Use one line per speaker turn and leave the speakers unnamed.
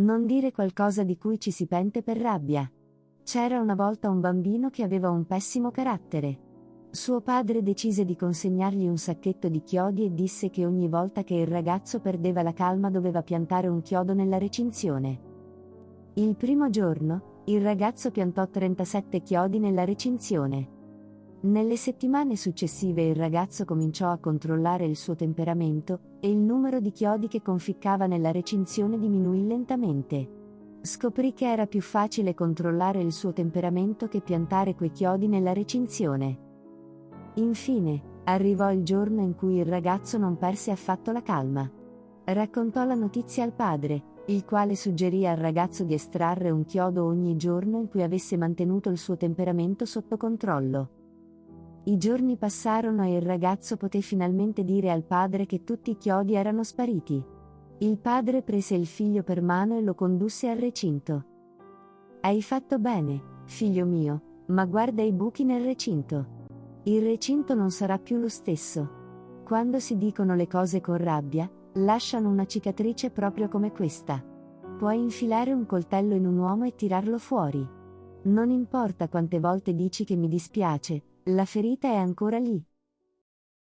Non dire qualcosa di cui ci si pente per rabbia. C'era una volta un bambino che aveva un pessimo carattere. Suo padre decise di consegnargli un sacchetto di chiodi e disse che ogni volta che il ragazzo perdeva la calma doveva piantare un chiodo nella recinzione. Il primo giorno, il ragazzo piantò 37 chiodi nella recinzione. Nelle settimane successive il ragazzo cominciò a controllare il suo temperamento e il numero di chiodi che conficcava nella recinzione diminuì lentamente. Scoprì che era più facile controllare il suo temperamento che piantare quei chiodi nella recinzione. Infine, arrivò il giorno in cui il ragazzo non perse affatto la calma. Raccontò la notizia al padre, il quale suggerì al ragazzo di estrarre un chiodo ogni giorno in cui avesse mantenuto il suo temperamento sotto controllo. I giorni passarono e il ragazzo poté finalmente dire al padre che tutti i chiodi erano spariti. Il padre prese il figlio per mano e lo condusse al recinto. Hai fatto bene, figlio mio, ma guarda i buchi nel recinto. Il recinto non sarà più lo stesso. Quando si dicono le cose con rabbia, lasciano una cicatrice proprio come questa. Puoi infilare un coltello in un uomo e tirarlo fuori. Non importa quante volte dici che mi dispiace, la ferita è ancora lì.